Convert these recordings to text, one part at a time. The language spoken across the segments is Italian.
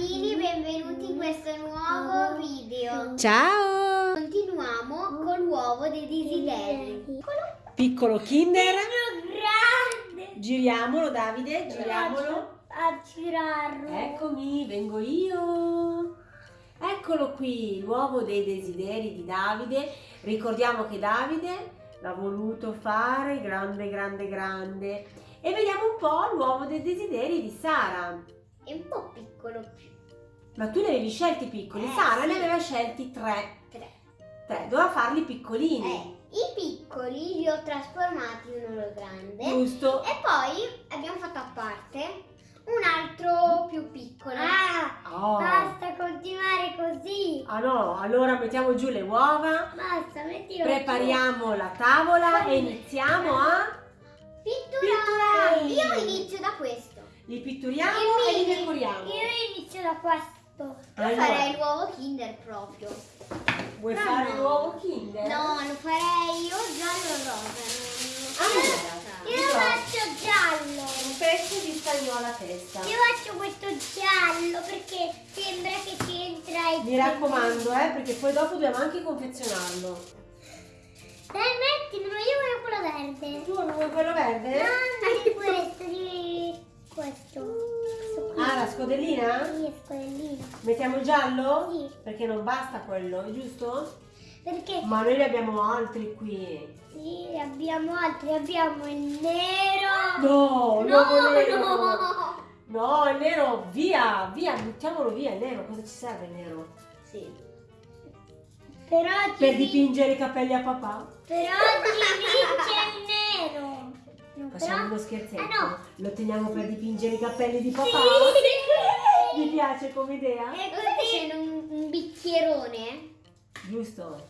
bambini, benvenuti in questo nuovo video. Ciao! Continuiamo con l'uovo dei desideri. Piccolo Kinder. grande! Giriamolo Davide, giriamolo. A girarlo. Eccomi, vengo io. Eccolo qui, l'uovo dei desideri di Davide. Ricordiamo che Davide l'ha voluto fare grande, grande, grande. E vediamo un po' l'uovo dei desideri di Sara. È un po' piccolo. Ma tu ne avevi scelti piccoli, Eh, Sara sì. ne aveva scelti tre. Tre. Tre, doveva farli piccolini. Eh, I piccoli li ho trasformati in uno grande. Giusto? E poi abbiamo fatto a parte un altro più piccolo. Ah, Oh. continuare così. Ah no, allora mettiamo giù le uova, Basta, mettilo prepariamo la tavola e iniziamo a... Pitturare. Pitturare. Io inizio da questo. Li pitturiamo e li decoriamo. Io inizio da questo. Io Allora. farei l'uovo Kinder proprio. Vuoi No, fare no. l'uovo Kinder? No, lo farei io giallo o rosa. Allora, io io lo do faccio giallo. un pezzo di stagnola a testa. Io faccio questo giallo perché sembra che c'entra il Mi raccomando, eh, perché poi dopo dobbiamo anche confezionarlo. Dai, mettimelo, io voglio quello verde. Tu non vuoi quello verde? No, di questo, di questo. Questo qui. Ah, la scodellina? Sì, scodellino. Mettiamo il giallo? Sì. Perché non basta quello, giusto? Perché Ma noi ne abbiamo altri qui. sì, abbiamo altri, abbiamo il nero. No, no, nero. no. No, il nero, via, via, buttiamolo via il nero, cosa ci serve il nero? Sì. Però ci Per vi- dipingere i capelli a papà? Però ci vince il nero. Facciamo uno scherzetto? Ah, no. Lo teniamo per dipingere i capelli di papà? Sì. Mi piace come idea? E così c'è un, un bicchierone. Giusto.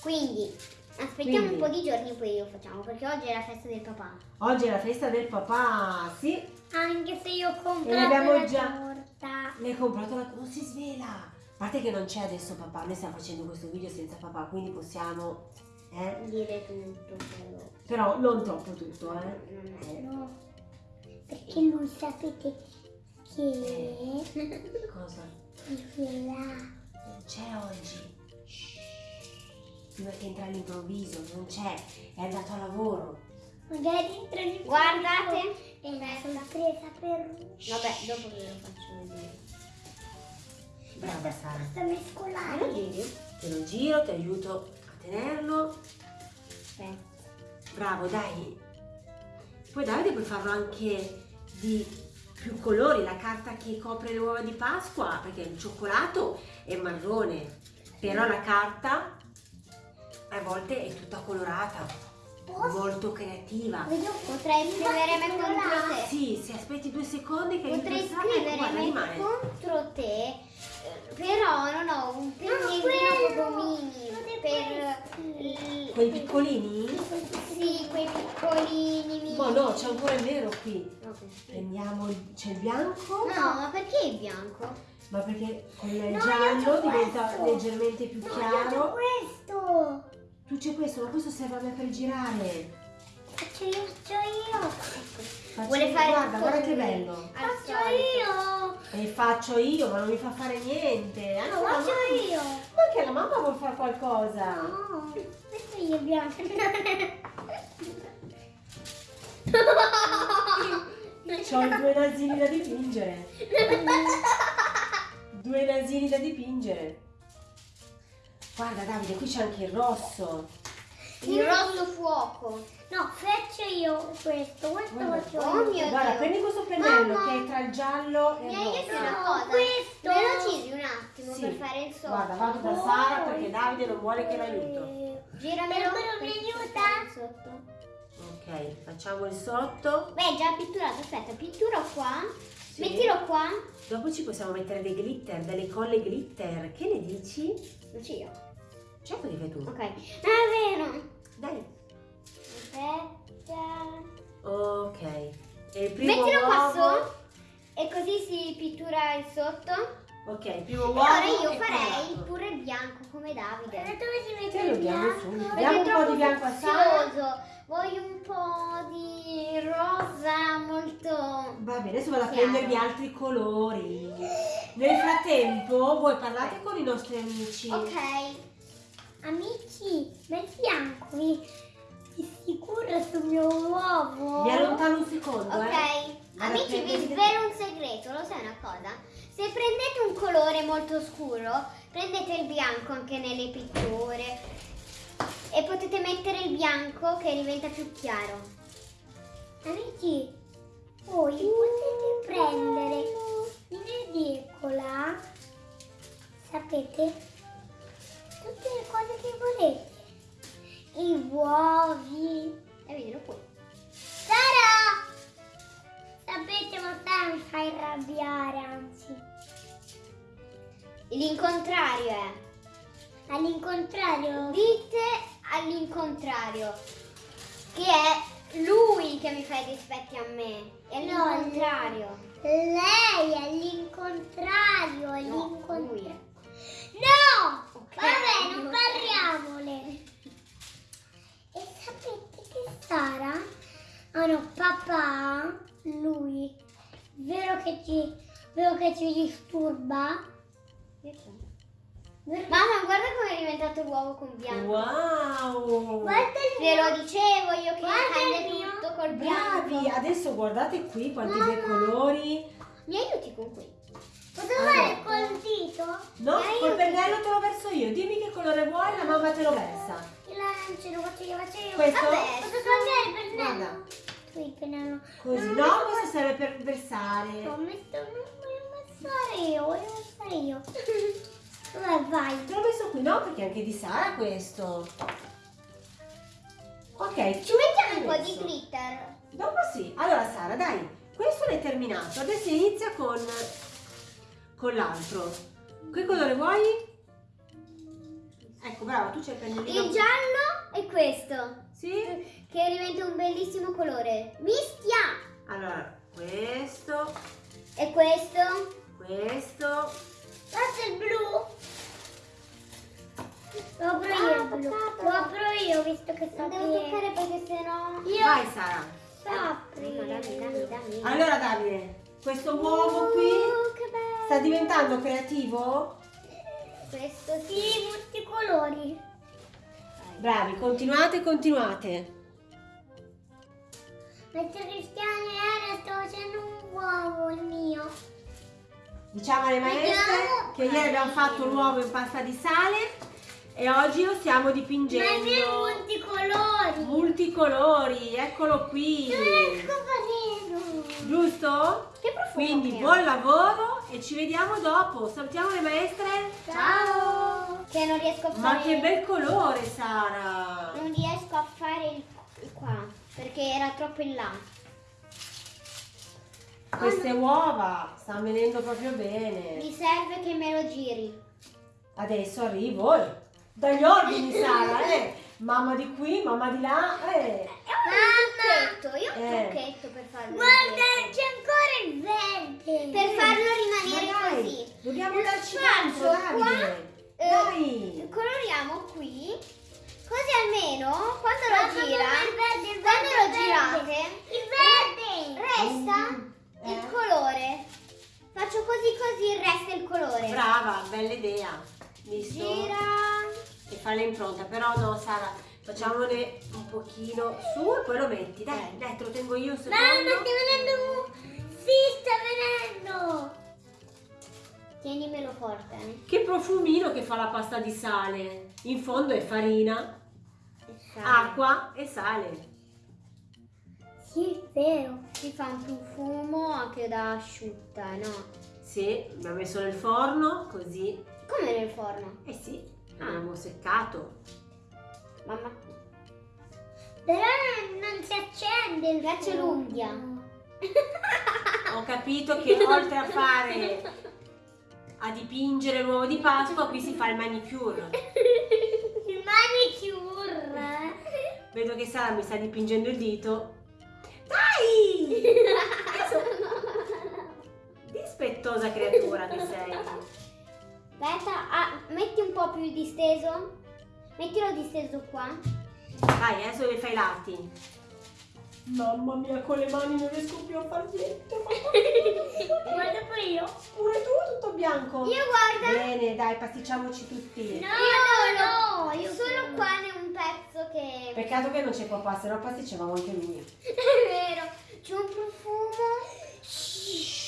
Quindi aspettiamo Quindi. un po' di giorni e poi lo facciamo perché oggi è la festa del papà. Oggi è la festa del papà, sì. Anche se io ho comprato la già- torta. Ne hai comprato la... Non si svela. A parte che non c'è adesso papà, noi stiamo facendo questo video senza papà, quindi possiamo... Eh? Dire tutto però. Però non troppo tutto, eh? Non è- Eh. No. Perché non sapete che Cosa? là. Non c'è oggi. Shh. Prima che entra all'improvviso, non c'è, è andato a lavoro. Magari entra in Guardate. È una sorpresa per Vabbè, dopo ve lo faccio vedere. Brava Sara. Basta mescolare. Te lo giro, ti aiuto a tenerlo. Aspetta. Bravo, dai. Poi Davide puoi farlo anche di più colori, la carta che copre le uova di Pasqua, perché il cioccolato è marrone, però la carta a volte è tutta colorata, molto creativa. Potrei scrivere me contro te. Sì, se aspetti due secondi che Potrei scrivere ecco, me rimane. contro te, eh, però non ho un pennellino proprio mini per Quei piccolini? Piccolini. Ma no, c'è ancora il nero qui. Ok. Prendiamo, il- c'è il bianco, No, ma perché il bianco? ma perché con il No, giallo diventa questo. leggermente più chiaro. questo. Tu c'è questo, ma questo serve a me per girare. Faccio io, faccio io. Faccio Vuole io- fare guarda, guarda che bello. Faccio io. E faccio io, ma non mi fa fare niente. Anche No, la faccio mamma- io. Ma anche la mamma vuole fare qualcosa. No, questo io bianco. Ho due nasini da dipingere. Due nasini da dipingere. Guarda Davide, qui c'è anche il rosso. Il rosso fuoco. No, faccio io questo. Questo Guarda, faccio oh io. mio Guarda, Dio. prendi questo pennello Mamma. che è tra il giallo e il Mi rosso. una cosa. questo. Me lo giri un attimo Sì. per fare il sotto. Guarda, vado da Sara perché Davide non vuole che l'aiuto. Giramelo. Però mi aiuta? sotto. Ok, facciamo il sotto. Beh, già pitturato. Aspetta, pitturo qua. Sì. Mettilo qua. Dopo ci possiamo mettere dei glitter, delle colle glitter. Che ne dici? Lo io. Certo che fai tu. Ok. Ah, è vero. Dai. Aspetta. Ok. E il primo Mettilo qua uovo- su. E così si pittura il sotto. Ok, il primo uovo. Allora io farei pure il bianco come Davide. dove si mette Te il bianco? Diamo è un po' di bianco a Sara. Voglio un po' di rosa molto... Va bene, adesso vado a Chiaro. prendervi altri colori. Ne frattempo voi parlate con i nostri amici. Ok. Amici, metti anche di sicuro sul mio uovo. Mi allontano un secondo, Ok. eh. Amici, vi svelo un segreto, lo sai una cosa? Se prendete un colore molto scuro, prendete il bianco anche nelle pitture e potete mettere il bianco che diventa più chiaro. Amici, voi potete prendere in edicola, sapete, tutte le cose che volete. I uovi. E vedilo qui. Sara! Sapete, ma Sara mi fa arrabbiare, anzi. L'incontrario è. All'incontrario, Dite all'incontrario. Che è lui che mi fa i dispetti a me. È No, l'incontrario. lei è all'incontrario, No, all'incontrario. No! Ok. Vabbè, non parliamole. E sapete che Sara? Ah no, papà, lui, vero che ci, vero che ci disturba? Vero- Mamma, guarda come è diventato l'uovo con bianco. Wow! Guarda il Ve lo dicevo io che Guarda cambia il mio. tutto col Bravi! bianco. Adesso guardate qui quanti bei Mamma. colori. Mi aiuti con qui? Posso Allora. fare col dito? No, Mi col pennello te lo verso io. Dimmi che colore vuoi, la mamma te lo versa. Il arancione, faccio io, faccio io. Questo? Vabbè. Posso togliere il pennello? Guarda. Tu il pennello. Così. Non No, questo serve per Ho versare. messo, non voglio passare io, voglio passare io. Dove vai? Te l'ho messo qui, no? Perché è anche di Sara questo. Ok, Ci mettiamo un po' di glitter. Dopo sì. Allora Sara, dai, questo l'hai terminato. Adesso inizia con, con l'altro. Che colore vuoi? Ecco, brava, tu c'hai il pennellino. Il giallo è questo. Sì? Che diventa un bellissimo colore. Mischia! Allora, questo, E questo? questo. Questo è il blu. Lo apro Ah, io il blu. Lo apro io visto che Non devo che... toccare perché sennò... Io Vai Sara. Dammi, dammi, dammi. Allora Davide, questo uovo qui Oh, sta diventando creativo? Questo Sì, sì. multicolori. Bravi, continuate, continuate. Mentre Cristiano era sto facendo un uovo il mio. Diciamo alle maestre che ieri abbiamo fatto l'uovo in pasta di sale e oggi lo stiamo Ma il mio è dipingendo multicolori. multicolori, eccolo qui. Farlo. Giusto? Che profumo Quindi che buon lavoro e ci vediamo dopo. Salutiamo le maestre. Ciao. Che non riesco a fare... Ma che bel colore, Sara. Non riesco a fare il qua. Perché era troppo in là. Queste uova stanno venendo proprio bene. Mi serve che me lo giri. Adesso arrivo. eh. Dagli ordini, Sara, eh. Mamma di qui, mamma di là, eh. Mamma! Trucchetto. Io ho un Eh. trucchetto per farlo. Guarda, c'è ancora il verde. Per farlo Ma rimanere dai, così. Dobbiamo darci tanto, qua, eh, Dai. coloriamo qui. Così almeno quando Brava, bella idea. Visto? Gira. E fa l'impronta, però no, Sara, facciamone un pochino su e poi lo metti. Dai, dai, te lo tengo io un secondo. Mamma, sta venendo un... Sì, sta venendo. Tienimelo forte. eh. Che profumino che fa la pasta di sale. In fondo è farina, E acqua e sale. Sì, è vero. Si fa un profumo anche da asciutta, no? Sì, abbiamo messo nel forno, così. Come nel forno. Eh sì, Ah. abbiamo seccato. Mamma. Però non, non si accende il fuoco. l'unghia. Ho capito che oltre a fare, a dipingere l'uovo di Pasqua, qui si fa il manicure. Il manicure. Vedo che Sara mi sta dipingendo il dito. Dai! Dispettosa creatura che sei. Aspetta, ah, metti un po' più disteso. Mettilo disteso qua. Vai, adesso le fai i lati. Mamma mia, con le mani non riesco più a far niente. Guarda pure io. Pure tu tutto bianco. Io guarda, Bene, dai, pasticciamoci tutti. No, io no, no, io solo qua ne un pezzo che... Peccato che non c'è papà, se no pasticciavamo anche lui. È vero, c'è un profumo. C'è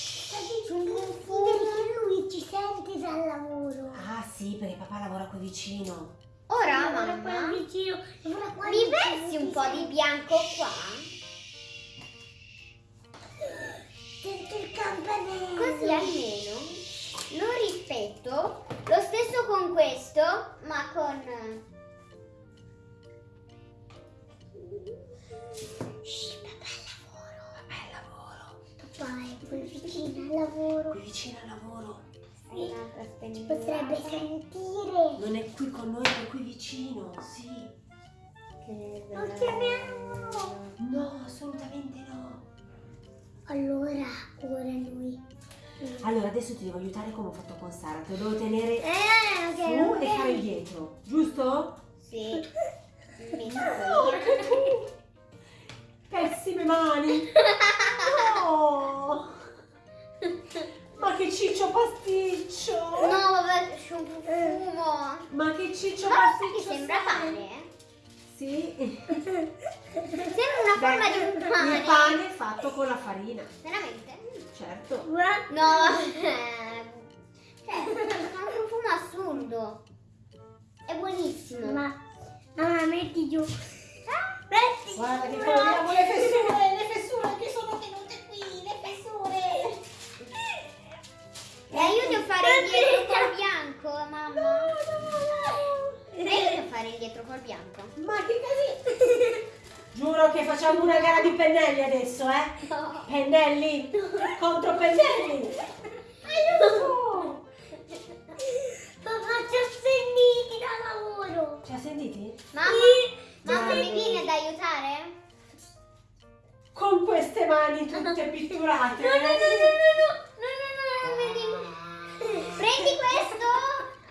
un profumo. Perché lui ci sente dal lavoro. Ah sì, perché papà lavora qui vicino. Ora, Lavora qua mamma, vicino. lavora qua mi versi un po' di bianco qua? Sento il campanello. Così almeno lo rispetto. Lo stesso con questo, ma con... vicino al lavoro. Qui vicino al lavoro. Sì. Ci potrebbe sentire. Non è qui con noi, è qui vicino, sì. Lo chiamiamo. No, assolutamente no. Allora, ora lui. Allora, adesso ti devo aiutare come ho fatto con Sara. Te lo devo tenere Eh, su ok, e fare dietro, giusto? Sì. Mi Anche tu. Pessime mani. No. Ma che ciccio pasticcio. No, vabbè, c'è un profumo. Ma che ciccio Ma pasticcio. che sembra sei? pane? Sì. Sembra una forma di un pane. Il pane fatto con la farina. Veramente? Certo. Guarda. No, cioè, ha un profumo assurdo. È buonissimo. Ma, mamma, metti giù. Metti Guarda giù. coloriamo le fessure, le fessure che sono Mi aiuti a fare il dietro col bianco, mamma? Mi aiuti a fare il dietro col bianco? Ma che casino! Giuro che facciamo una gara di pennelli adesso, eh? No. Pennelli contro pennelli. Aiuto! Papà, ci ho sentiti da lavoro. Ci ha sentiti? Mamma, mamma mi vieni ad aiutare? Con queste mani tutte pitturate. No, no, no, no, no, no, no, no, vedi? Prendi questo.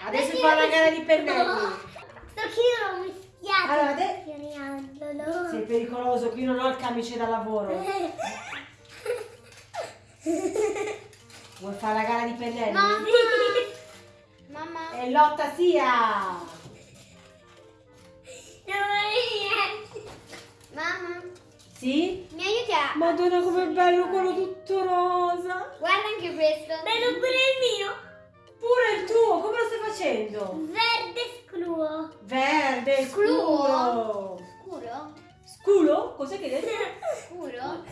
Adesso Prendi fa la gara di pennelli. Sto che io l'ho mischiato. Allora, ade- Chiariandolo. Sei pericoloso, qui non ho il camice da lavoro. Vuoi fare la gara di pennelli? Mamma. Mamma. E lotta sia! Mamma. Sì? Mi aiuti a... Madonna com'è bello quello tutto rosa! Guarda anche questo. Bello pure il mio. Pure il tuo, come lo stai facendo? Verde scluo. Verde, Scuro? scuro! Scuro? Cos'è che hai detto? Scuro?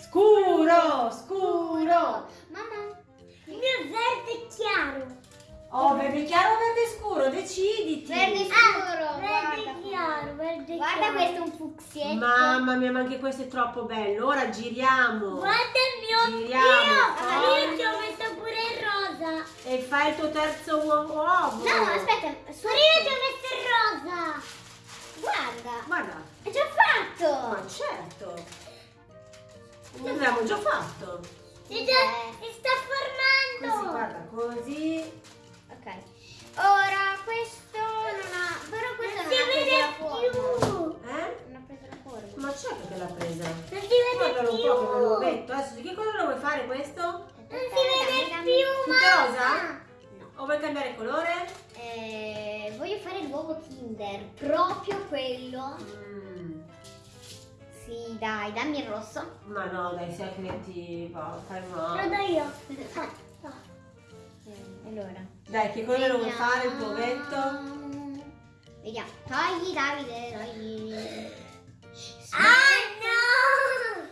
Scuro, scuro! Mamma. Il mio è verde chiaro. Oh, verde chiaro o verde scuro? Deciditi! Verde Ah, scuro. verde guarda. chiaro, verde Guarda chiaro. questo è un fucsietto. Mamma mia, ma anche questo è troppo bello. Ora giriamo. Guarda il mio. Giriamo. Io, io ci ho messo pure il. E fai il tuo terzo uo- uovo. No, aspetta. Io ci ho messo il rosa. Guarda. Guarda, È già fatto. ma certo. L'abbiamo già fatto. Si, già, si sta Così, formando. guarda, così. Ok. Ora questo non ha... Però questo Non non si ha preso più. Eh? Non ha preso la forma. Ma certo che l'ha presa. Non si vede Guardalo un più. po' che l'uovetto. Adesso di che cosa lo vuoi fare questo? Non si vede dammi- più, mamma. rosa? O vuoi cambiare colore? Eh, voglio fare l'uovo Kinder, proprio quello. Mm, Sì, dai, dammi il rosso. ma no, dai, sei creativa. Fai Lo male. do io. Ah. Eh, allora. Dai, che colore lo vuoi Vediamo. fare il tuo ovetto? Vediamo. Togli, Davide, togli. Ah no!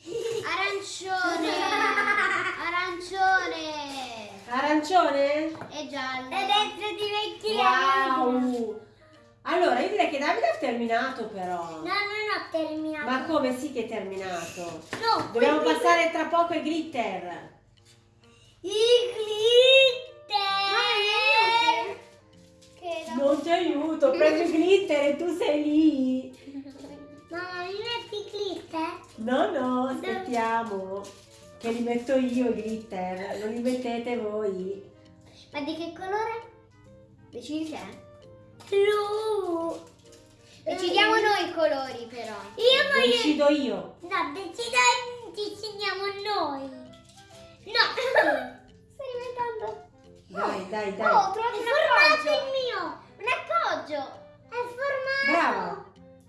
Arancione. Arancione? E giallo. E adesso diventerà Wow! Allora, io direi che Davide ha terminato però. No, non ho terminato. Ma come sì che è terminato? No, Dobbiamo passare tra poco ai glitter. I glitter! Che da- Non ti aiuto, prendi il glitter e tu sei lì. Mamma, mi metti i glitter? No, no, aspettiamo. Che li metto io i glitter, non li mettete voi. Ma di che colore? Decidi te. Blu! Decidiamo noi i colori però. Io voglio... Decido io. No, decida- decidiamo noi. No. Stai diventando... Dai, dai, dai. Oh, ho trovato È un formato il appoggio. mio. Un appoggio. È formato. Brava.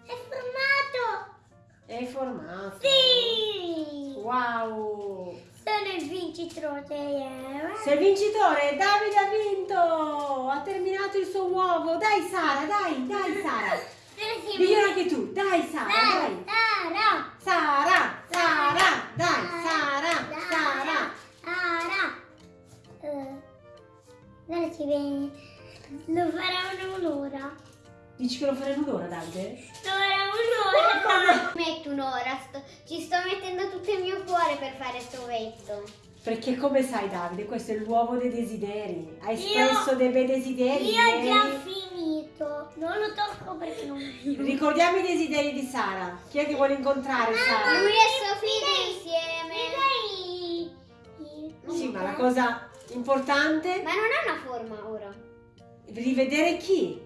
È formato. È formato. Sì. Wow. Sono il vincitore. eh. Sei il vincitore, Davide ha vinto. Ha terminato il suo uovo. Dai Sara, dai, dai Sara. Diglielo anche tu. Dai Sara, dai. Sara. Sara, Sara, dai, Sara, Sara. Sara. Eh, Guarda ci vieni. Lo farà un'ora. Dici che lo farei in un'ora, Davide? Lo farà un'ora. Metto un'ora, sto- ci sto mettendo tutto il mio cuore per fare sto vetto. Perché come sai Davide, questo è l'uovo dei desideri. Hai Io- espresso dei bei desideri. Io ho già finito. Non lo tocco perché non Ricordiamo i desideri di Sara. Chi è che vuole incontrare Sara? Lui e Sofia insieme. Mi dai? Sì, ma la cosa importante Ma non ha una forma ora. rivedere chi.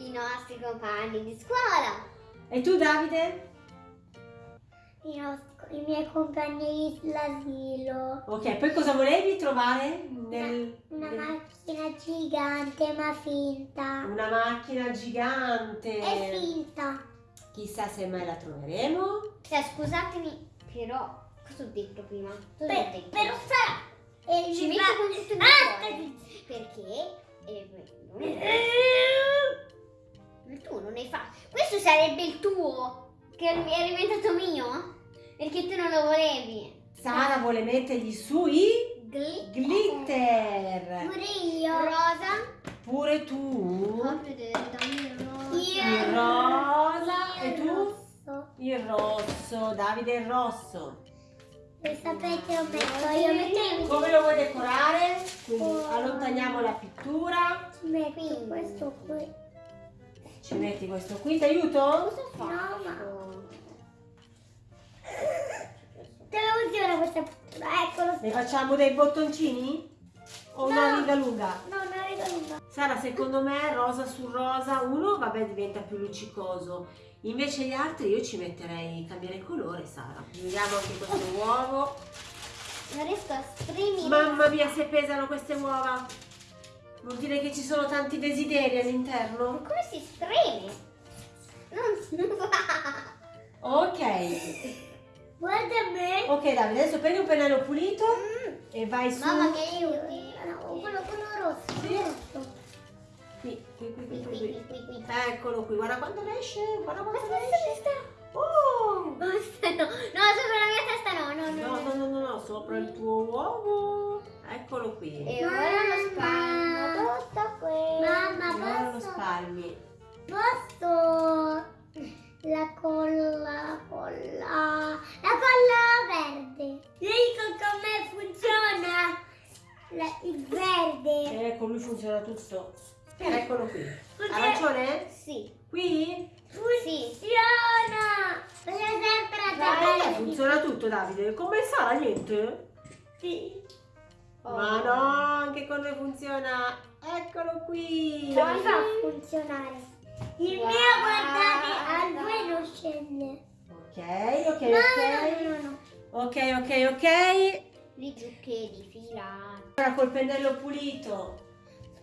I nostri compagni di scuola. E tu Davide? I, nostri- i miei compagni dell'asilo. Ok, poi cosa volevi trovare? Nel, Una nel- macchina gigante ma finta. una macchina gigante. È finta. Chissà se mai la troveremo. Cioè, scusatemi, però, cosa ho detto prima? Per, detto? però sarà. E Ci mi metto con tutto il mio Ah. Perché? eh, non- sarebbe il tuo, che è diventato mio? Perché tu non lo volevi. Sara vuole mettergli su i Gli- glitter. Pure io. Rosa. Pure tu. Il rosa. E tu? rosso. Il rosso. Davide il rosso. E sapete lo metto io metto Come lo vuoi decorare? Quindi Oh. allontaniamo la pittura. Metto questo qui. Ci metti questo qui. Ti aiuto? Cosa No, ma- faccio? Dove funziona questa? Eccolo. Ne facciamo dei bottoncini? O una No. riga lunga? No, non riga lunga. Sara, secondo me rosa su rosa, uno vabbè diventa più luccicoso. Invece gli altri io ci metterei, cambiare colore, Sara. Vediamo anche questo uovo. Non riesco a spremere. Mamma mia, se pesano queste uova. Vuol dire che ci sono tanti desideri Ma all'interno? come si spreme? Non, non va. Ok. Guarda me. Ok Davide, adesso prendi un pennello pulito Mm. e vai su. Mamma mi aiuti? No, quello, quello rosso. Sì. rosso. Qui, qui, qui, Qui, qui, qui, qui. qui. Eccolo qui, guarda quanto ne esce, guarda quanto Aspetta, ne esce. aspetta. Oh! Basta, no. No, sopra la mia testa no, no, no. No, no, no, no, no, sopra il tuo uovo. Eccolo qui. E ora lo spalmo lo posso? la colla, colla, la colla verde. Lei con me funziona La- il verde. Ecco, lui funziona tutto. Eccolo qui. Perché- Ha ragione? Sì. Qui? Sì. Funziona. Sempre tabella. funziona tutto, Davide. Come sarà niente? Sì. Oh. Ma no, anche con noi funziona. Eccolo qui. Come fa a funzionare? Il Guarda. mio, guardate, al due non scende. Ok, ok, No, ok. no, no. Ok, ok, ok. Li zuccheri filati. Ora col pennello pulito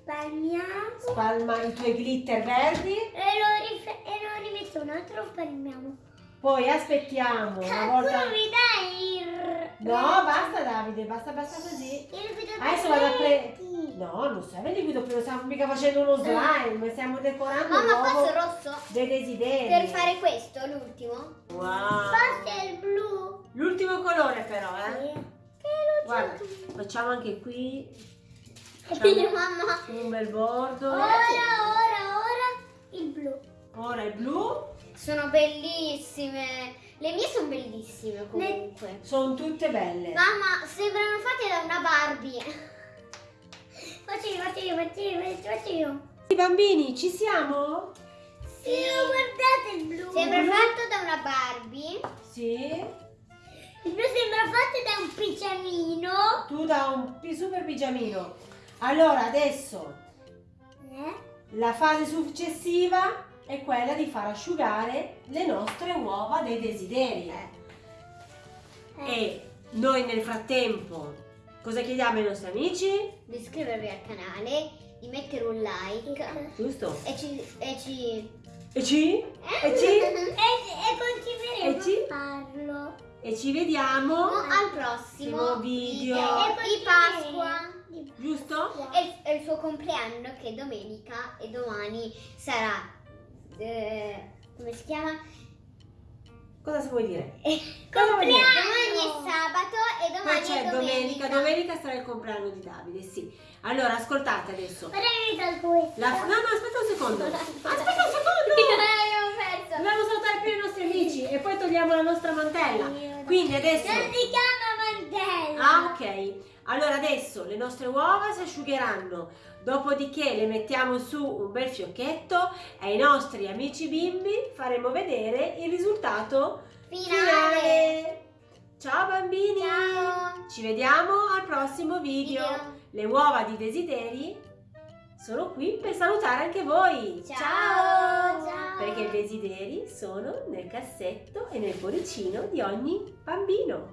Spalmiamo. spalma i tuoi glitter verdi. E lo, e lo rimetto un altro, spalmiamo. Poi aspettiamo una volta. Tu mi dai il... No, basta Davide, basta, basta così. Adesso vado a prendere. No, non serve il liquido, non stiamo mica facendo uno slime, stiamo decorando Mamma, l'uovo posso rosso? dei desideri. Per fare questo, l'ultimo? Wow. Forse il blu. L'ultimo colore però, eh. Sì. Guarda, facciamo anche qui Io, mamma. un bel bordo. Ora, ora, ora il blu. Ora il blu. Sono bellissime. Le mie sono bellissime comunque. Sono tutte belle. Mamma, sembrano fatte da una Barbie. Faccio io, faccio io, faccio io, faccio io. I bambini, ci siamo? Sì, guardate il blu. Sembra fatto da una Barbie. Sì. Il blu sembra fatto da un pigiamino. Tu da un super pigiamino. Allora, adesso Eh? la fase successiva è quella di far asciugare le nostre uova dei desideri. Eh. E noi nel frattempo cosa chiediamo ai nostri amici? Di iscrivervi al canale, di mettere un like Giusto? e ci... E ci... E ci? E ci? E, e continueremo E ci? a farlo. E ci vediamo, al prossimo Prossimo video. di Pasqua. giusto? E è il suo compleanno che è domenica e domani sarà... eh, come si chiama? Cosa vuoi dire? Cosa vuol dire? Domani è sabato e Poi domani c'è è domenica, domenica. domenica sarà il compleanno di Davide, sì. Allora, ascoltate adesso. La- no, no, aspetta un secondo. Aspetta un Eh, secondo. Dobbiamo salutare prima i nostri amici e poi togliamo la nostra mantella. Quindi adesso... Non si chiama mantella. Ah, ok. Allora adesso le nostre uova si asciugheranno, dopodiché le mettiamo su un bel fiocchetto e ai nostri amici bimbi faremo vedere il risultato Finale. finale. Ciao bambini! Ciao. Ci vediamo al prossimo video. Video. Le uova di desideri sono qui per salutare anche voi. Ciao. Ciao. Perché i desideri sono nel cassetto e nel cuoricino di ogni bambino.